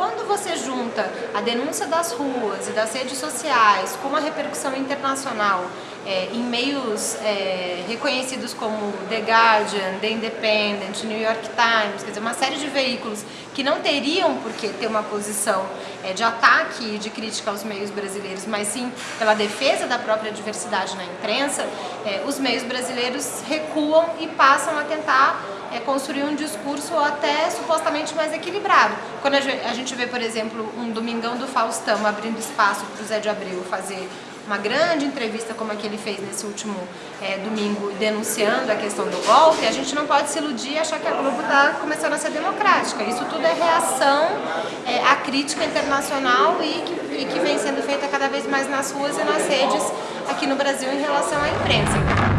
quando você junta a denúncia das ruas e das redes sociais com a repercussão internacional é, em meios é, reconhecidos como The Guardian, The Independent, New York Times, quer dizer, uma série de veículos que não teriam por que ter uma posição é, de ataque e de crítica aos meios brasileiros, mas sim pela defesa da própria diversidade na imprensa, é, os meios brasileiros recuam e passam a tentar é, construir um discurso até supostamente mais equilibrado. Quando a gente vê, por exemplo, um Domingão do Faustão abrindo espaço para o Zé de Abreu fazer uma grande entrevista como a que ele fez nesse último é, domingo denunciando a questão do golpe, a gente não pode se iludir e achar que a Globo está começando a ser democrática. Isso tudo é reação é, à crítica internacional e que, e que vem sendo feita cada vez mais nas ruas e nas redes aqui no Brasil em relação à imprensa.